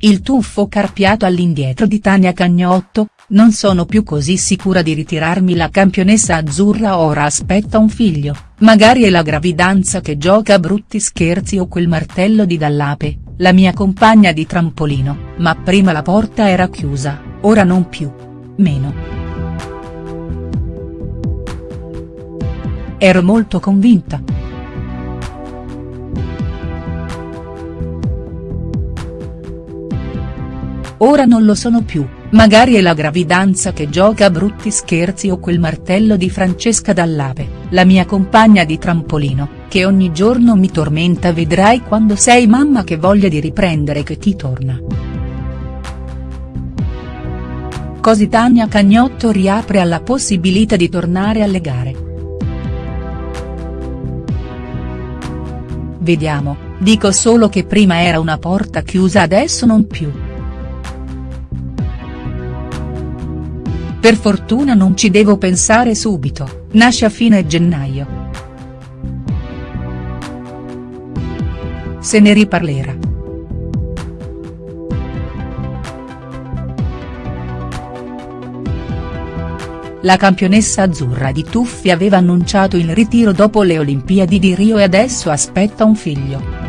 il tuffo carpiato all'indietro di Tania Cagnotto, non sono più così sicura di ritirarmi la campionessa azzurra ora aspetta un figlio, magari è la gravidanza che gioca a brutti scherzi o quel martello di Dallape, la mia compagna di trampolino, ma prima la porta era chiusa, ora non più. Meno. Ero molto convinta. Ora non lo sono più, magari è la gravidanza che gioca a brutti scherzi o quel martello di Francesca Dallape, la mia compagna di trampolino, che ogni giorno mi tormenta vedrai quando sei mamma che voglia di riprendere che ti torna. Così Tania Cagnotto riapre alla possibilità di tornare alle gare. Vediamo, dico solo che prima era una porta chiusa adesso non più. Per fortuna non ci devo pensare subito, nasce a fine gennaio. Se ne riparlerà. La campionessa azzurra di tuffi aveva annunciato il ritiro dopo le Olimpiadi di Rio e adesso aspetta un figlio.